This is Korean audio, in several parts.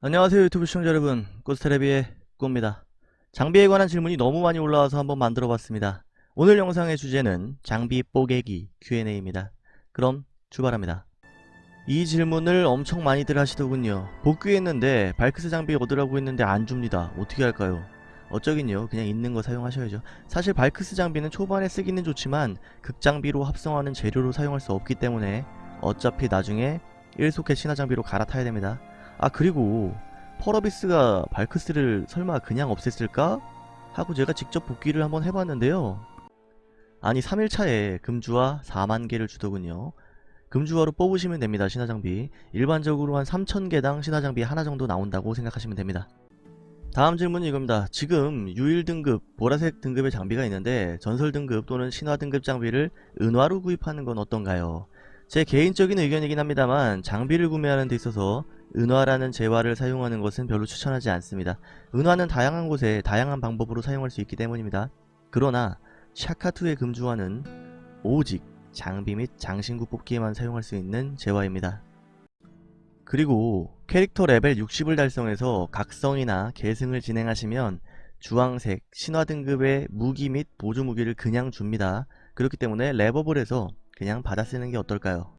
안녕하세요 유튜브 시청자 여러분. 꼬스테레비의 꼬입니다. 장비에 관한 질문이 너무 많이 올라와서 한번 만들어 봤습니다. 오늘 영상의 주제는 장비 뽀개기 Q&A입니다. 그럼 출발합니다. 이 질문을 엄청 많이들 하시더군요. 복귀했는데 발크스 장비 얻으라고 했는데 안 줍니다. 어떻게 할까요? 어쩌긴요. 그냥 있는 거 사용하셔야죠. 사실 발크스 장비는 초반에 쓰기는 좋지만 극장비로 합성하는 재료로 사용할 수 없기 때문에 어차피 나중에 1소켓 신화 장비로 갈아타야 됩니다 아 그리고 펄어비스가 발크스를 설마 그냥 없앴을까? 하고 제가 직접 복귀를 한번 해봤는데요. 아니 3일차에 금주화 4만개를 주더군요. 금주화로 뽑으시면 됩니다 신화장비. 일반적으로 한 3000개당 신화장비 하나 정도 나온다고 생각하시면 됩니다. 다음 질문은 이겁니다. 지금 유일 등급 보라색 등급의 장비가 있는데 전설 등급 또는 신화 등급 장비를 은화로 구입하는 건 어떤가요? 제 개인적인 의견이긴 합니다만 장비를 구매하는 데 있어서 은화라는 재화를 사용하는 것은 별로 추천하지 않습니다. 은화는 다양한 곳에 다양한 방법으로 사용할 수 있기 때문입니다. 그러나 샤카2의 금주화는 오직 장비 및 장신구 뽑기에만 사용할 수 있는 재화입니다. 그리고 캐릭터 레벨 60을 달성해서 각성이나 계승을 진행하시면 주황색 신화 등급의 무기 및 보조 무기를 그냥 줍니다. 그렇기 때문에 해서 그냥 받아 쓰는 게 어떨까요?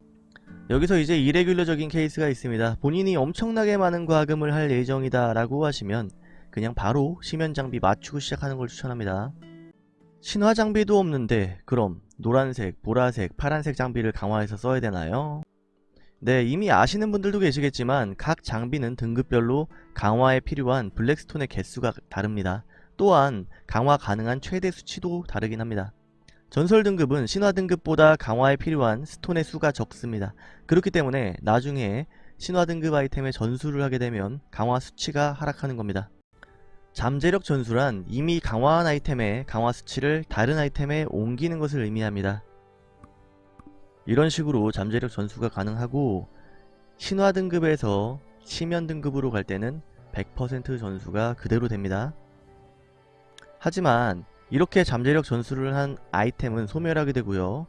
여기서 이제 이레귤러적인 케이스가 있습니다. 본인이 엄청나게 많은 과금을 할 예정이다 라고 하시면 그냥 바로 심연 장비 맞추고 시작하는 걸 추천합니다. 신화 장비도 없는데 그럼 노란색, 보라색, 파란색 장비를 강화해서 써야 되나요? 네 이미 아시는 분들도 계시겠지만 각 장비는 등급별로 강화에 필요한 블랙스톤의 개수가 다릅니다. 또한 강화 가능한 최대 수치도 다르긴 합니다. 전설 등급은 신화 등급보다 강화에 필요한 스톤의 수가 적습니다. 그렇기 때문에 나중에 신화 등급 아이템의 전수를 하게 되면 강화 수치가 하락하는 겁니다. 잠재력 전수란 이미 강화한 아이템의 강화 수치를 다른 아이템에 옮기는 것을 의미합니다. 이런 식으로 잠재력 전수가 가능하고 신화 등급에서 심연 등급으로 갈 때는 100% 전수가 그대로 됩니다. 하지만 이렇게 잠재력 전수를 한 아이템은 소멸하게 되고요.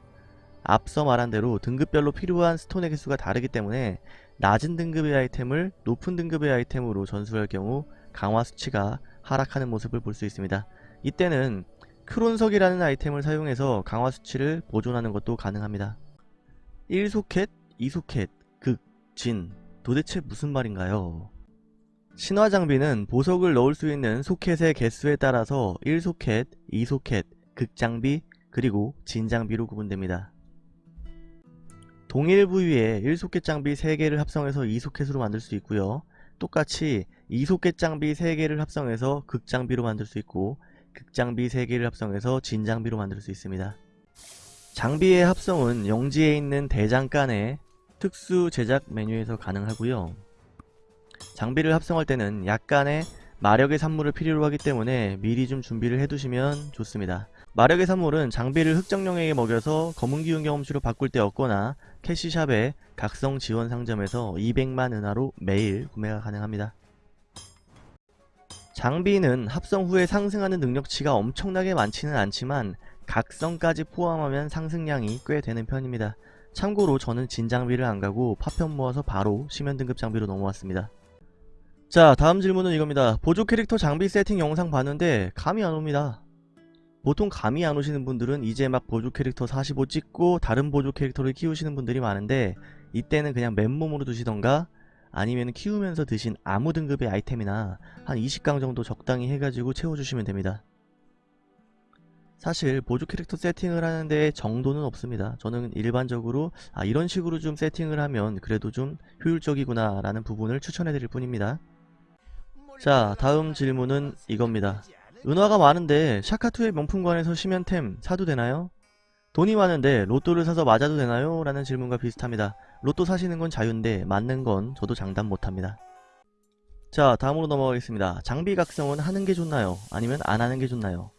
앞서 말한 대로 등급별로 필요한 스톤의 개수가 다르기 때문에 낮은 등급의 아이템을 높은 등급의 아이템으로 전수할 경우 강화 수치가 하락하는 모습을 볼 수 있습니다. 이때는 크론석이라는 아이템을 사용해서 강화 수치를 보존하는 것도 가능합니다. 1소켓, 2소켓, 극, 진 도대체 무슨 말인가요? 신화 장비는 보석을 넣을 수 있는 소켓의 개수에 따라서 1소켓, 2소켓, 극장비, 그리고 진장비로 구분됩니다. 동일 부위에 1소켓 장비 3개를 합성해서 2소켓으로 만들 수 있고요. 똑같이 2소켓 장비 3개를 합성해서 극장비로 만들 수 있고 극장비 3개를 합성해서 진장비로 만들 수 있습니다. 장비의 합성은 영지에 있는 대장간의 특수 제작 메뉴에서 가능하고요. 장비를 합성할 때는 약간의 마력의 산물을 필요로 하기 때문에 미리 좀 준비를 해두시면 좋습니다. 마력의 산물은 장비를 흑정령에게 먹여서 검은 기운 경험치로 바꿀 때 얻거나 캐시샵의 각성 지원 상점에서 200만 은하로 매일 구매가 가능합니다. 장비는 합성 후에 상승하는 능력치가 엄청나게 많지는 않지만 각성까지 포함하면 상승량이 꽤 되는 편입니다. 참고로 저는 진장비를 안가고 파편 모아서 바로 심연 등급 장비로 넘어왔습니다. 자 다음 질문은 이겁니다. 보조 캐릭터 장비 세팅 영상 봤는데 감이 안 옵니다. 보통 감이 안 오시는 분들은 이제 막 보조 캐릭터 45 찍고 다른 보조 캐릭터를 키우시는 분들이 많은데 이때는 그냥 맨몸으로 두시던가 아니면 키우면서 드신 아무 등급의 아이템이나 한 20강 정도 적당히 해가지고 채워주시면 됩니다. 사실 보조 캐릭터 세팅을 하는데 정도는 없습니다. 저는 일반적으로 아 이런 식으로 좀 세팅을 하면 그래도 좀 효율적이구나 라는 부분을 추천해드릴 뿐입니다. 자 다음 질문은 이겁니다. 은화가 많은데 샤카2의 명품관에서 심연템 사도 되나요? 돈이 많은데 로또를 사서 맞아도 되나요? 라는 질문과 비슷합니다. 로또 사시는 건 자유인데 맞는 건 저도 장담 못합니다. 자 다음으로 넘어가겠습니다. 장비 각성은 하는 게 좋나요? 아니면 안 하는 게 좋나요?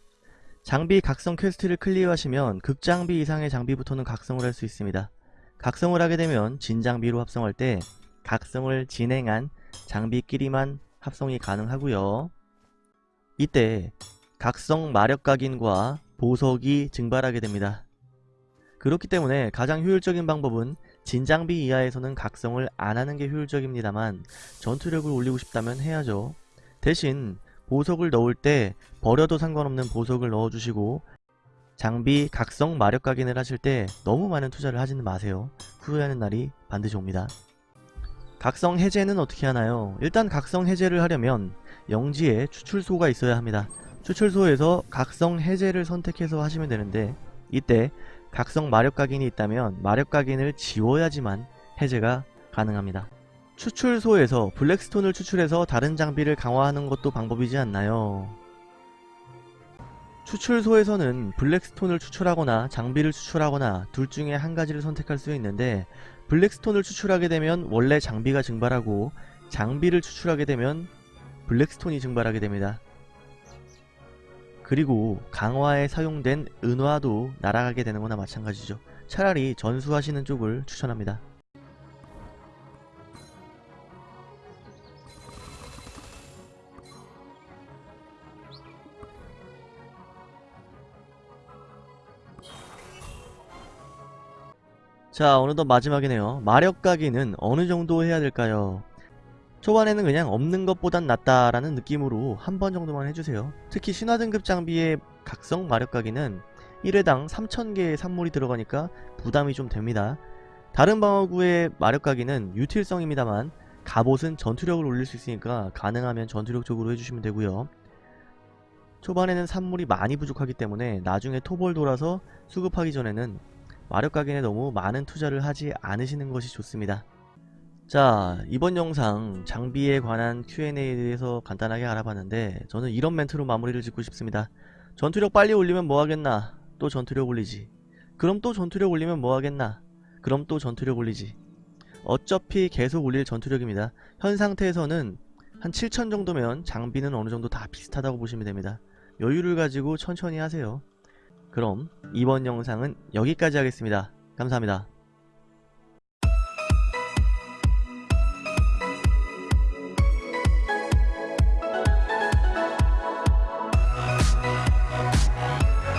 장비 각성 퀘스트를 클리어하시면 극장비 이상의 장비부터는 각성을 할 수 있습니다. 각성을 하게 되면 진장비로 합성할 때 각성을 진행한 장비끼리만 합성이 가능하고요. 이때 각성 마력 각인과 보석이 증발하게 됩니다. 그렇기 때문에 가장 효율적인 방법은 진장비 이하에서는 각성을 안하는 게 효율적입니다만 전투력을 올리고 싶다면 해야죠. 대신 보석을 넣을 때 버려도 상관없는 보석을 넣어주시고 장비 각성 마력 각인을 하실 때 너무 많은 투자를 하지는 마세요. 후회하는 날이 반드시 옵니다. 각성 해제는 어떻게 하나요? 일단 각성 해제를 하려면 영지에 추출소가 있어야 합니다. 추출소에서 각성 해제를 선택해서 하시면 되는데 이때 각성 마력 각인이 있다면 마력 각인을 지워야지만 해제가 가능합니다. 추출소에서 블랙스톤을 추출해서 다른 장비를 강화하는 것도 방법이지 않나요? 추출소에서는 블랙스톤을 추출하거나 장비를 추출하거나 둘 중에 한 가지를 선택할 수 있는데 블랙스톤을 추출하게 되면 원래 장비가 증발하고 장비를 추출하게 되면 블랙스톤이 증발하게 됩니다. 그리고 강화에 사용된 은화도 날아가게 되는 거나 마찬가지죠. 차라리 전수하시는 쪽을 추천합니다. 자 어느덧 마지막이네요. 마력 가기는 어느 정도 해야 될까요? 초반에는 그냥 없는 것보단 낫다라는 느낌으로 한 번 정도만 해주세요. 특히 신화 등급 장비의 각성 마력 가기는 1회당 3000개의 산물이 들어가니까 부담이 좀 됩니다. 다른 방어구의 마력 가기는 유틸성입니다만 갑옷은 전투력을 올릴 수 있으니까 가능하면 전투력 쪽으로 해주시면 되고요. 초반에는 산물이 많이 부족하기 때문에 나중에 토벌 돌아서 수급하기 전에는 마력 각인에 너무 많은 투자를 하지 않으시는 것이 좋습니다. 자 이번 영상 장비에 관한 Q&A에 대해서 간단하게 알아봤는데 저는 이런 멘트로 마무리를 짓고 싶습니다. 전투력 빨리 올리면 뭐하겠나 또 전투력 올리지 그럼 또 전투력 올리면 뭐하겠나 그럼 또 전투력 올리지 어차피 계속 올릴 전투력입니다. 현 상태에서는 한 7천 정도면 장비는 어느정도 다 비슷하다고 보시면 됩니다. 여유를 가지고 천천히 하세요. 그럼 이번 영상은 여기까지 하겠습니다. 감사합니다.